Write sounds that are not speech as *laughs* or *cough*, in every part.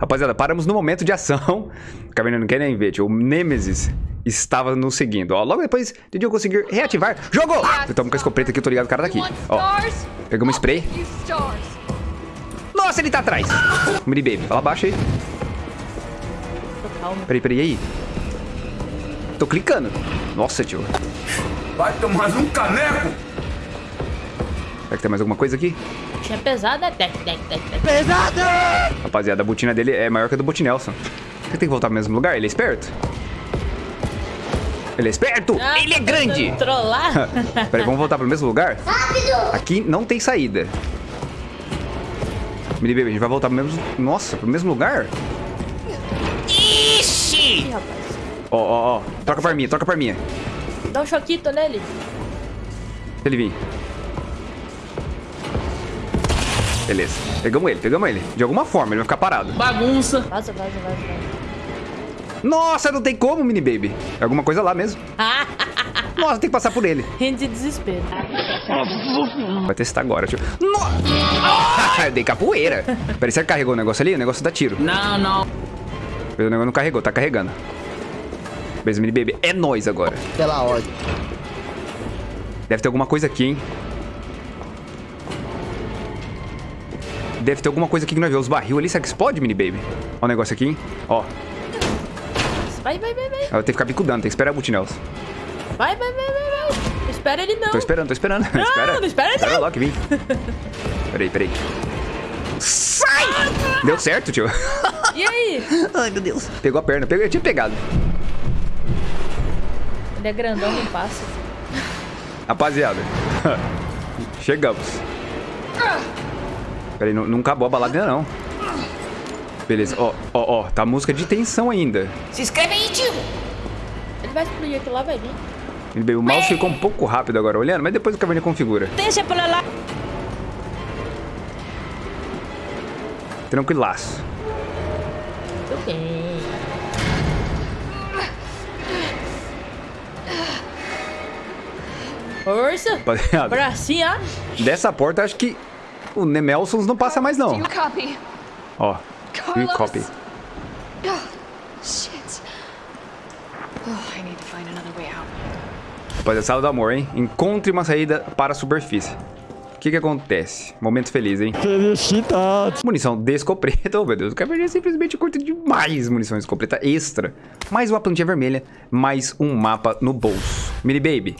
Rapaziada, paramos no momento de ação. O Caverna não quer nem ver, tio. O Nemesis estava nos seguindo. Ó, logo depois de eu conseguir reativar. Jogou! Eu tomo com a escopeta aqui, eu tô ligado, o cara daqui. Ó, pegamos spray. Nossa, ele tá atrás. Mini Baby, fala baixo aí. Peraí, peraí, aí. Tô clicando. Nossa, tio. Vai tomar um caneco! Será que tem mais alguma coisa aqui? Tinha pesada. Tec, tec, tec, tec. Pesada! Rapaziada, a botina dele é maior que a do Botinelson. Você tem que voltar pro mesmo lugar? Ele é esperto? Ele é esperto! Ah, ele é grande! *laughs* Trollar? *laughs* Peraí, vamos voltar pro mesmo lugar? Rápido! Aqui não tem saída. Mini Baby, a gente vai voltar pro mesmo... Nossa, pro mesmo lugar? Rapaz. Ó, ó, ó. Troca pra arminha, troca pra arminha. Dá um choquito nele. Se ele vir. Beleza. Pegamos ele, pegamos ele. De alguma forma, ele vai ficar parado. Bagunça. Vaza, vaza, vaza, vaza. Nossa, não tem como, Mini Baby. É alguma coisa lá mesmo. *laughs* Nossa, tem que passar por ele. Rindo de desespero. Vai testar agora, tio. Nossa! *laughs* Eu dei capoeira. Peraí, você carregou o negócio ali? O negócio dá tiro. Não, não. O negócio não carregou, tá carregando. Beleza, Mini Baby. É nóis agora. Pela ordem. Deve ter alguma coisa aqui, hein? Deve ter alguma coisa aqui que nós vemos. Os barril ali, será que explode, Mini Baby? Ó o negócio aqui, hein? Ó. Vai, vai, vai, vai. Eu tenho que ficar bicudando, tem que esperar a Butinels. Vai, vai, vai, vai, vai. Não espera ele não. Tô esperando, tô esperando. Não, *laughs* espera. não espera Espera não. que vem. Peraí, peraí. Sai! Deu certo, tio. E aí? *laughs* Ai, meu Deus. Pegou a perna. Pegou, eu tinha pegado. Ele é grandão, não passa. Rapaziada. *laughs* Chegamos. Peraí, não, não acabou a balada ainda não. Beleza, ó, ó, ó. Tá música de tensão ainda. Se inscreve aí, tio! Ele vai explodir aquilo lá, vai vir. Ele veio- O mouse ficou um pouco rápido agora olhando, mas depois o caverna configura. Deixa pra lá. Tranquilaço. Tudo bem. Força. Rapaziada, Bracinho, ó. dessa porta acho que o Nemelsons não passa mais não. Ó, e copy. Shit. Oh, I need to find another way out. Rapaziada, sala do amor, hein? Encontre uma saída para a superfície. O que que acontece? Momento feliz, hein? Felicitados. Munição de escopeta. *laughs* Oh, meu Deus. O Caverninha simplesmente curta demais munição de escopeta extra. Mais uma plantinha vermelha. Mais um mapa no bolso. Mini Baby.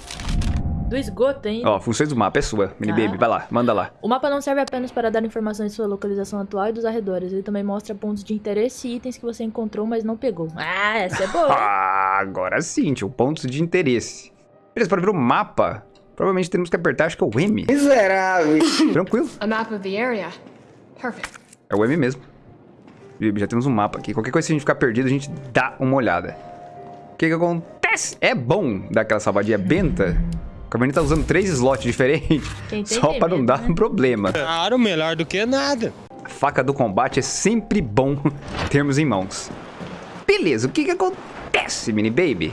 Do esgoto ainda. Ó, funções do mapa é sua. Mini Ah. Baby, vai lá. Manda lá. O mapa não serve apenas para dar informações de sua localização atual e dos arredores. Ele também mostra pontos de interesse e itens que você encontrou, mas não pegou. Ah, essa é *laughs* boa. Ah, agora sim, tio. Pontos de interesse. Beleza, para ver o mapa, provavelmente temos que apertar, acho que é o M. Miserável. Tranquilo. A map of the area. Perfect. É o M mesmo. Baby, Já temos um mapa aqui. Qualquer coisa, se a gente ficar perdido, a gente dá uma olhada. O que que acontece? É bom dar aquela salvadinha benta. O Caverninha tá usando três slots diferentes. *laughs* Só para não dar né? um problema. Claro, melhor do que nada. A faca do combate é sempre bom *laughs* termos em mãos. Beleza, o que que acontece, mini baby?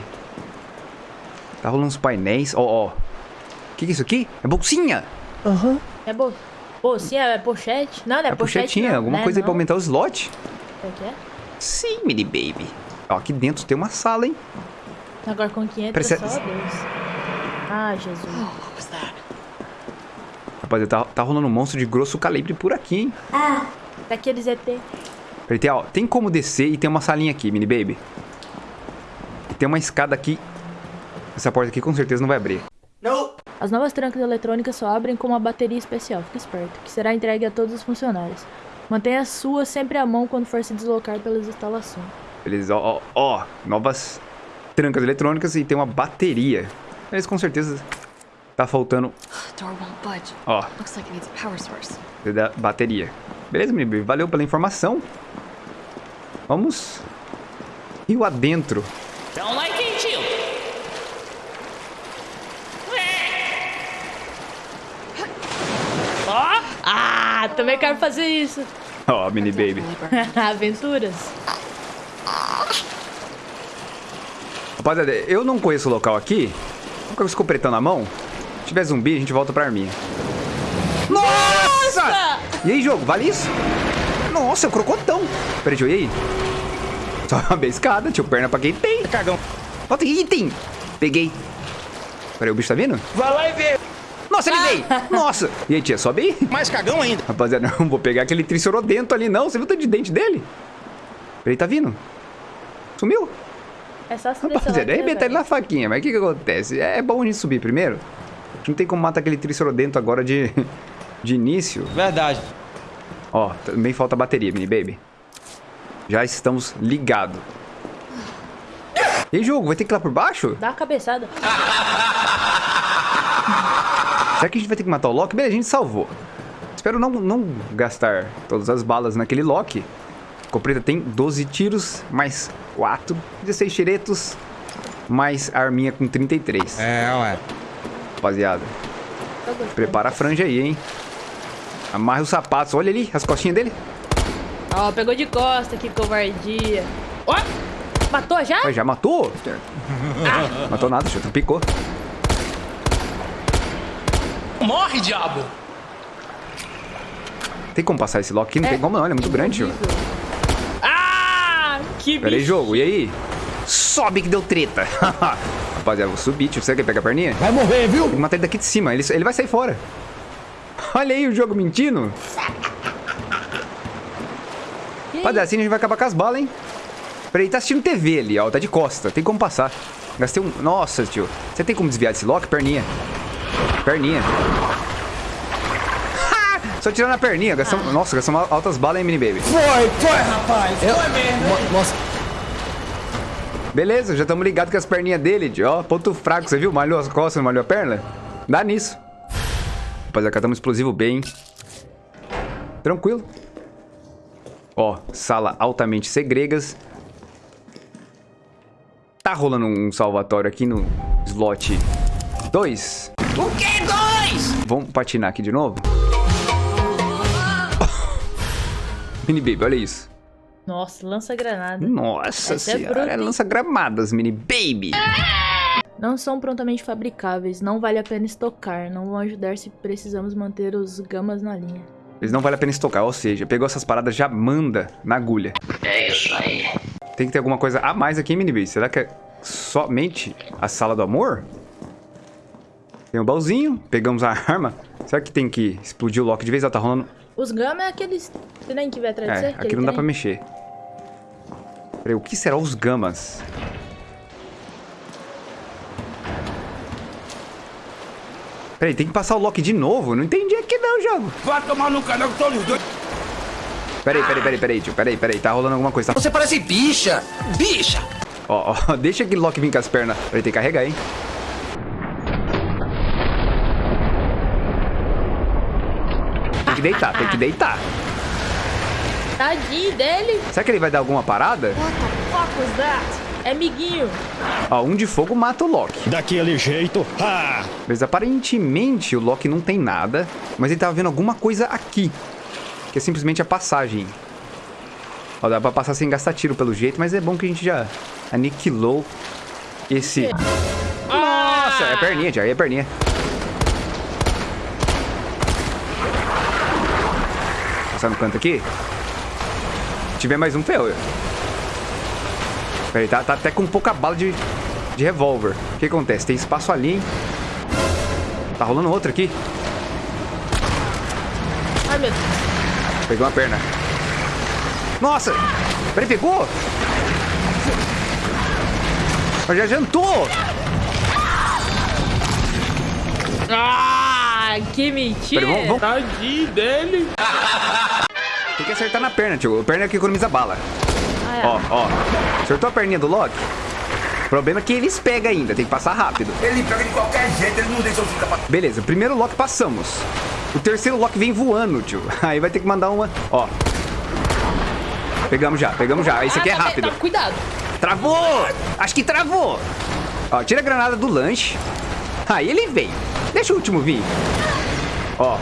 Tá rolando uns painéis. Ó, ó. O que que é isso aqui? É bolsinha. Aham. É boa. Pô, sim, é pochete. Não, não é, É pochete. pochetinha, não, alguma né, coisa aí pra não. aumentar o slot? Qual que é? Sim, mini baby. Ó, aqui dentro tem uma sala, hein? Agora com 500 Parece- é só Deus. Ai, Jesus. Oh, what was that? Rapaziada, tá, tá rolando um monstro de grosso calibre por aqui, hein? Daqueles ET. Peraí, tem, ó, tem como descer e tem uma salinha aqui, mini baby. E tem uma escada aqui. Essa porta aqui com certeza não vai abrir. As novas trancas eletrônicas só abrem com uma bateria especial, fica esperto, que será entregue a todos os funcionários. Mantenha a sua sempre à mão quando for se deslocar pelas instalações. Beleza, ó, ó, ó, novas trancas eletrônicas e tem uma bateria. Mas com certeza tá faltando, Door won't budge. ó, Looks like it needs a power source. da bateria. Beleza, menino, baby? valeu pela informação. Vamos rio adentro. Don't like it, tio. Ó! Ah, também quero fazer isso. Ó, mini baby. *laughs* Aventuras. Rapaziada, eu não conheço o local aqui. Vou com o escopetão na mão. Se tiver zumbi, a gente volta pra arminha. Nossa! E aí, jogo, vale isso? Nossa, é um crocotão. Peraí, e aí? Só uma escada, tio, perna pra quem tem. Cagão. Ó, tem item. Peguei. Peraí, o bicho tá vindo? Vai lá e vê. Nossa, ele veio. Nossa. E aí, tia, sobe aí. Mais cagão ainda. Rapaziada, não vou pegar aquele tricerodento ali, não. Você viu o tanto de dente dele? Peraí, tá vindo. Sumiu. É só se lá Rapaziada, arrebenta ele na faquinha. Mas o que que acontece? É bom a gente subir primeiro. A gente não tem como matar aquele tricerodento agora de, *laughs* de início. Verdade. Ó, também falta bateria, mini baby. Já estamos ligados. E aí, jogo, vai ter que ir lá por baixo? Dá a cabeçada. *laughs* Será que a gente vai ter que matar o Loki? Beleza, a gente salvou. Espero não, não gastar todas as balas naquele Loki. Copreta tem 12 tiros, mais 4, 16 tiretos, mais a arminha com 33. É, ué. Rapaziada, prepara a franja aí, hein? Amarra os sapatos. Olha ali, as costinhas dele. Ó, pegou de costa, que covardia. Ó, matou já? Mas já matou? *laughs* Matou nada, chuta, picou. Morre, diabo! Tem como passar esse Loki aqui? Não tem como não, ele é muito grande, tio. Que Pera aí, bicho. jogo, e aí? Sobe que deu treta. *laughs* Rapaziada, vou subir, tio. Você quer pegar a perninha? Vai morrer, viu? Tem que matar ele daqui de cima, ele, ele vai sair fora. *laughs* Olha aí o jogo mentindo. Que Rapaziada, assim a gente vai acabar com as balas, hein? Peraí, tá assistindo TV ali, ó. Tá de costa. Tem como passar. Gastei um... Nossa, tio. Você tem como desviar desse lock? Perninha. Perninha. Só tirando a perninha. Gastamos... Nossa, gastamos altas balas, hein, mini baby. Foi, foi, rapaz. Foi mesmo. Nossa, Beleza, já estamos ligados com as perninhas dele. Ó, ponto fraco. Você viu? Malhou as costas, não malhou a perna? Dá nisso. Rapaziada, catamos explosivo bem. Tranquilo. Ó, sala altamente segregas. Tá rolando um salvatório aqui no slot 2. o que dois? Vamos patinar aqui de novo? Mini baby, olha isso. Nossa, lança granada. Nossa Essa é senhora, é hein? lança gramadas, mini baby. Não são prontamente fabricáveis, não vale a pena estocar, não vão ajudar se precisamos manter os gamas na linha. Eles não vale a pena estocar, ou seja, pegou essas paradas, já manda na agulha. É isso aí. Tem que ter alguma coisa a mais aqui, mini baby. Será que é somente a sala do amor? Tem um baúzinho, pegamos a arma. Será que tem que explodir o lock de vez? Ela tá rolando... Os gama é aqueles trem que vai atrás de você? É, aqui não dá pra mexer. Peraí, o que será os gamas? Peraí, tem que passar o lock de novo? Não entendi aqui não, jogo. Vai tomar no canal que tô os dois. Peraí, peraí, peraí, peraí, tio. Peraí, peraí, tá rolando alguma coisa. Tá... Você parece bicha. Bicha. Ó, ó, *laughs* deixa aquele lock vir com as pernas. Peraí, tem que carregar, hein? Deitar, tem que deitar. Tadinho dele. Será que ele vai dar alguma parada? What the fuck was that? É miguinho. Ó, um de fogo mata o Loki. Daquele jeito. Ah! Mas aparentemente o Loki não tem nada, mas ele tava vendo alguma coisa aqui. Que é simplesmente a passagem. Ó, dá pra passar sem gastar tiro pelo jeito, mas é bom que a gente já aniquilou esse... Nossa, é a perninha, já é perninha. Passar no canto aqui. Se tiver mais um, ferrou. Peraí, tá, tá até com pouca bala de, de revólver. O que acontece? Tem espaço ali, hein? Tá rolando outro aqui. Ai, meu Deus. Pegou uma perna. Nossa! Peraí, pegou? Mas já jantou! Ah, que mentira. Peraí, vamos, vamos. Tadinho dele. Tem que acertar na perna, tio. A perna é que economiza bala. Ah, é. Ó, ó. Acertou a perninha do Loki? O problema é que eles pegam ainda, tem que passar rápido. Ele pega de qualquer jeito, ele não deixa eu ficar pra... Beleza, primeiro Loki passamos. O terceiro Loki vem voando, tio. *laughs* Aí vai ter que mandar uma. Ó. Pegamos já, pegamos já. Esse aqui é Ah, tá bem, rápido. tá, cuidado. Travou! Acho que travou! Ó, tira a granada do lanche. Aí ele vem. Deixa o último vir. Ó.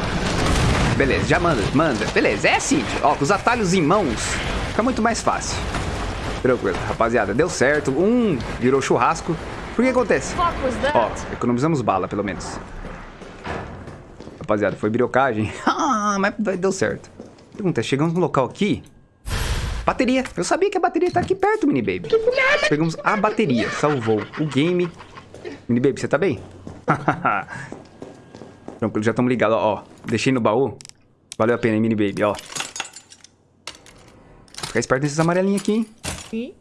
Beleza, já manda, manda. Beleza, é assim. Ó, com os atalhos em mãos, fica muito mais fácil. Tranquilo, rapaziada, deu certo. Um virou churrasco. Por que acontece? Ó, economizamos bala, pelo menos. Rapaziada, foi birocagem. *laughs* Ah, mas deu certo. Pergunta, chegamos no local aqui. Bateria. Eu sabia que a bateria tá aqui perto, mini baby. Pegamos a bateria. Salvou o game. Mini baby, você tá bem? *laughs* Tranquilo, já estamos ligados, ó, ó. Deixei no baú. Valeu a pena, hein, mini baby, ó. Ficar esperto nesses amarelinhos aqui, hein? Sim.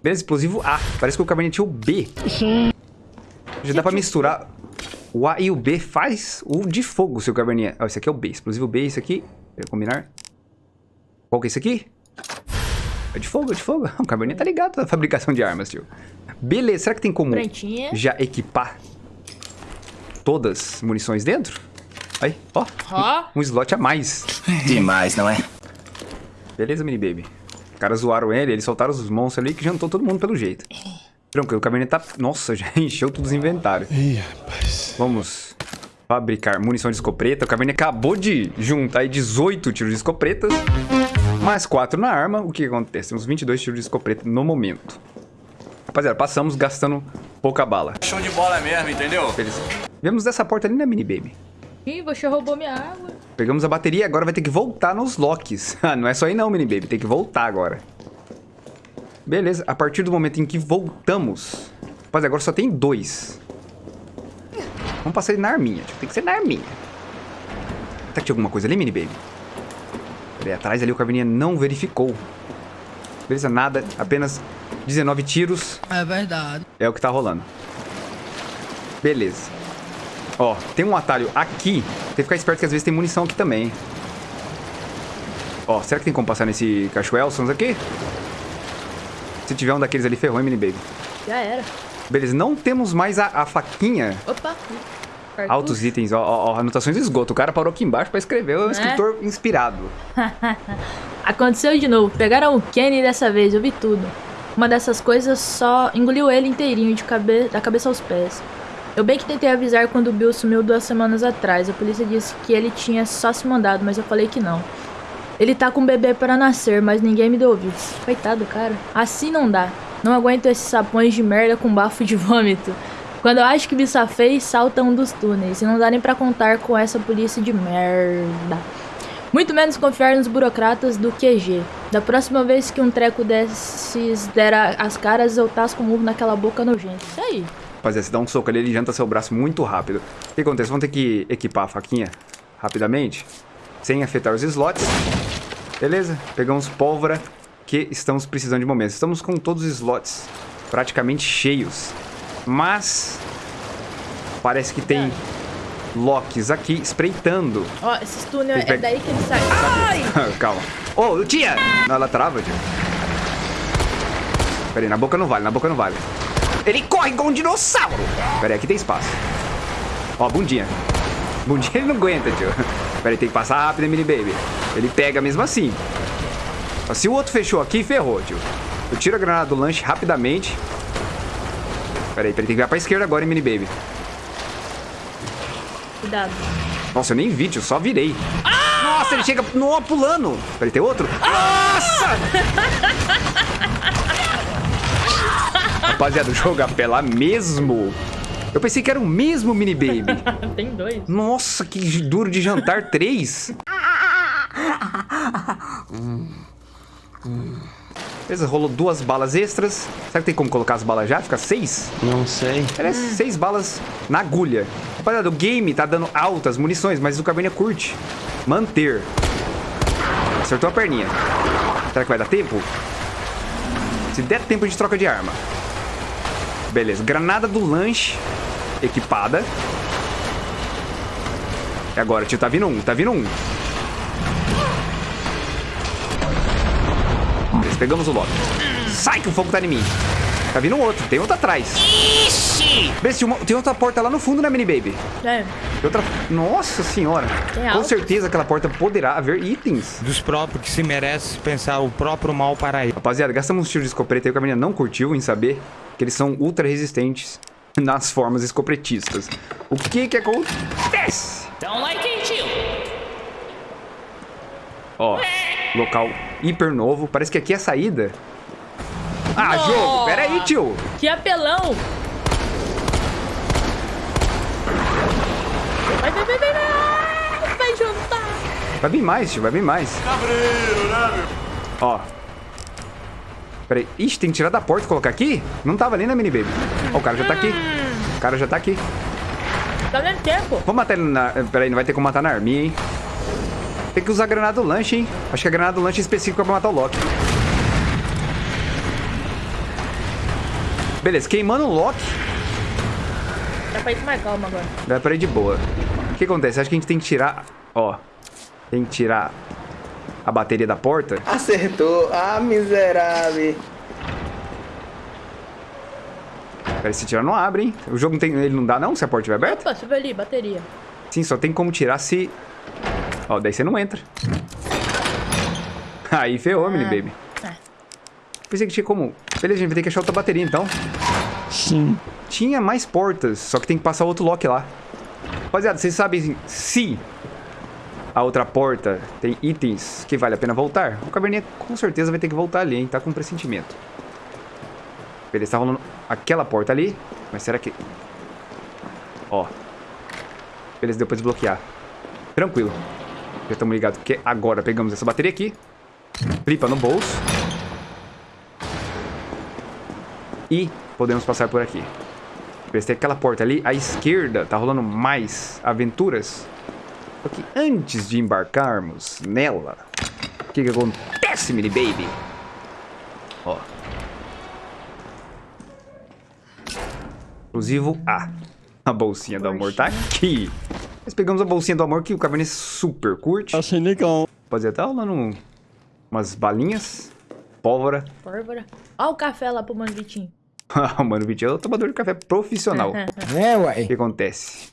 Beleza, explosivo A. Parece que o cabernet tinha o B. Já dá pra misturar. O A e o B faz o de fogo, seu cabernet. Ó, esse aqui é o B. Explosivo B, esse aqui. Quer combinar? Qual que é esse aqui? É de fogo, é de fogo. *laughs* O cabernet tá ligado na fabricação de armas, tio. Beleza, será que tem como Prontinha. já equipar todas as munições dentro? Aí, ó. Ó. Um slot a mais. Demais, não é? Beleza, mini baby. Os caras zoaram ele, eles soltaram os monstros ali que jantou todo mundo pelo jeito. Tranquilo, o cabernet tá... Nossa, *laughs* já encheu todos os inventários. Ih, rapaz. Vamos fabricar munição de escopeta. O cabernet acabou de juntar aí 18 tiros de escopetas. Mais 4 na arma. O que acontece? Temos 22 tiros de escopeta no momento. Rapaziada, passamos gastando pouca bala. Show de bola mesmo, entendeu? Beleza. Vemos dessa porta ali, né, mini baby? Ih, você roubou minha água. Pegamos a bateria, agora vai ter que voltar nos locks. *laughs* Ah, não é só aí não, mini baby, tem que voltar agora. Beleza, a partir do momento em que voltamos... Rapaz, agora só tem dois. Vamos passar ele na arminha, tipo, tem que ser na arminha. Será que tinha alguma coisa ali, mini baby? Peraí, atrás ali o Carvininha não verificou. Beleza, nada, apenas 19 tiros. É verdade. É o que tá rolando. Beleza. Ó, tem um atalho aqui. Tem que ficar esperto que às vezes tem munição aqui também. Ó, será que tem como passar nesse Cachoelsons aqui? Se tiver um daqueles ali, ferrou, hein, mini baby. Já era. Beleza, não temos mais a, a faquinha. Opa. Cartucho. Altos itens, ó, ó, ó, anotações de esgoto. O cara parou aqui embaixo pra escrever, é um Né? escritor inspirado. *laughs* Aconteceu de novo. Pegaram o Kenny dessa vez, eu vi tudo. Uma dessas coisas só engoliu ele inteirinho, de cabe da cabeça aos pés. Eu bem que tentei avisar quando o Bill sumiu duas semanas atrás. A polícia disse que ele tinha só se mandado, mas eu falei que não. Ele tá com um bebê para nascer, mas ninguém me deu ouvidos. Coitado, cara. Assim não dá. Não aguento esses sapões de merda com bafo de vômito. Quando eu acho que me safei, salta um dos túneis. E não dá nem pra contar com essa polícia de merda. Muito menos confiar nos burocratas do QG. Da próxima vez que um treco desses der as caras, eu tasco o murro naquela boca nojenta. Isso aí. Rapaziada, se dá um soco ali, ele janta seu braço muito rápido. O que acontece? Vamos ter que equipar a faquinha rapidamente, sem afetar os slots. Beleza? Pegamos pólvora, que estamos precisando de momentos. Estamos com todos os slots praticamente cheios. Mas parece que tem locks aqui espreitando. Ó, esses túneis Tem é daí que ele sai. Ai! *laughs* Calma. Ô, tia! Não, ela trava, tia. Pera aí, na boca não vale, na boca não vale. Ele corre igual um dinossauro! Pera aí, aqui tem espaço. Ó, bundinha. Bundinha ele não aguenta, tio. Pera aí, tem que passar rápido, hein, mini baby. Ele pega mesmo assim. Ó, Se o outro fechou aqui, ferrou, tio. Eu tiro a granada do lanche rapidamente. Pera aí, pera aí, tem que virar pra esquerda agora, hein, mini baby. Cuidado. Nossa, eu nem vi, tio, só virei. Nossa, ele chega no, pulando. Peraí, tem outro? Nossa! *laughs* Rapaziada, o jogo apela mesmo. Eu pensei que era o mesmo mini baby. *laughs* Tem dois. Nossa, que duro de jantar, três. Beleza, rolou duas balas extras. Será que tem como colocar as balas já? Fica seis? Não sei. Parece seis balas na agulha. Rapaziada, o game tá dando altas munições, mas o Caverninha curte. Manter. Acertou a perninha. Será que vai dar tempo? Se der tempo, a gente troca de arma. Beleza, granada do lanche equipada. E agora, tio, tá vindo um, tá vindo um. Beleza, pegamos o lote. Sai que o fogo tá em mim. Tá vindo outro, tem outro atrás. Tem, uma- tem outra porta lá no fundo, né, mini baby? É. Tem outra... Nossa senhora. Tem Com certeza aquela porta poderá haver itens. Dos próprios que se merece pensar o próprio mal para ele. Rapaziada, gastamos um tiro de escopeta aí que a menina não curtiu em saber que eles são ultra resistentes *laughs* nas formas escopretistas. O que que acontece? Don't like it, you. Ó, local hiper novo. Parece que aqui é a saída. Ah, jogo! Pera aí, tio! Que apelão! Vai, vai, vai, Vai vir mais, tio, vai vir mais. Cabreiro, né, meu? Ó. Peraí. Ixi, tem que tirar da porta e colocar aqui? Não tava ali na mini baby. Ó, o cara já tá aqui. O cara já tá aqui. Tá dando tempo. Vamos matar ele na... Peraí, não vai ter como matar na arminha, hein? Tem que usar a granada do lanche, hein? Acho que a granada do lanche é específica pra matar o Loki. Beleza, queimando o Loki. Dá pra ir com mais calma agora. Dá pra ir de boa. O que acontece? Acho que a gente tem que tirar... Ó. Tem que tirar a bateria da porta. Acertou. Ah, miserável. Peraí, se tirar não abre, hein? O jogo não tem... Ele não dá não se a porta estiver aberta? Opa, subiu ali, bateria. Sim, só tem como tirar se... Ó, daí você não entra. *laughs* Aí ferrou, mini baby. Pensei que tinha como... Beleza, a gente vai ter que achar outra bateria, então. Sim. Tinha mais portas, só que tem que passar outro lock lá. Rapaziada, vocês sabem se a outra porta tem itens que vale a pena voltar? O caverninha com certeza vai ter que voltar ali, hein? Tá com pressentimento. Beleza, tá rolando aquela porta ali. Mas será que... Ó. Beleza, deu pra desbloquear. Tranquilo. Já estamos ligados, porque agora pegamos essa bateria aqui. Flipa no bolso. E podemos passar por aqui. Beleza, tem aquela porta ali. À esquerda tá rolando mais aventuras. Só que antes de embarcarmos nela, o que que acontece, mini baby? Ó. Exclusivo A. A bolsinha do amor tá aqui. Nós pegamos a bolsinha do amor que o Cabernet super curte. Achei legal. Rapaziada, tá rolando um- umas balinhas, pólvora. Pólvora. Ó o café lá pro *laughs* Mano Vitinho. o Mano Vitinho é o tomador de café profissional. *laughs* É, O ué. que acontece?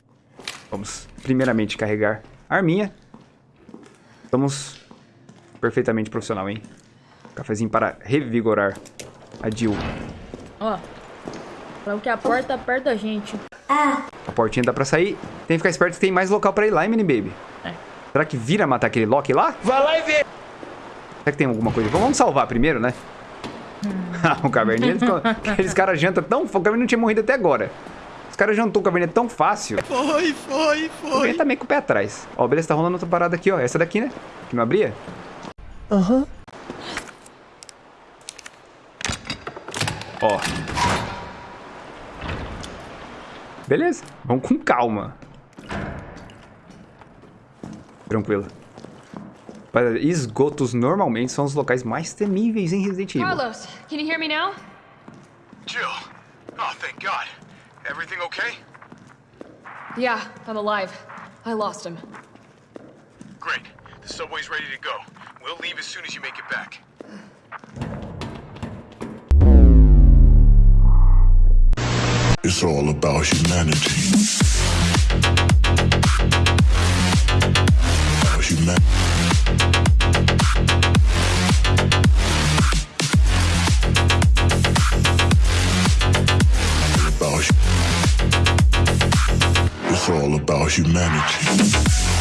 Vamos primeiramente carregar a arminha. Estamos perfeitamente profissional, hein? Cafezinho para revigorar a Jill. Ó. Falamos que a porta tá perto da gente. A portinha dá pra sair. Tem que ficar esperto que tem mais local pra ir lá, hein, mini baby? É. Será que vira matar aquele Loki lá? Vai lá e vê. Será que tem alguma coisa? Vamos salvar primeiro, né? *laughs* o Caverninha, eles, aqueles caras jantam tão... O Caverninha não tinha morrido até agora. Os caras jantou o Caverninha tão fácil. Foi, foi, O foi. Caverninha tá meio com o pé atrás. Ó, beleza, tá rolando outra parada aqui, ó. Essa daqui, né? Que não abria? Aham. Ó. Beleza, vamos com calma. Tranquilo. Rapaziada, Esgotos normalmente são os locais mais temíveis em Resident Evil. Carlos, can you hear me now? Jill. Oh, thank God. Everything okay? Yeah, I'm alive. I lost him. Great. The subway's ready to go. We'll leave as soon as you make it back. It's all about humanity. It's all about humanity.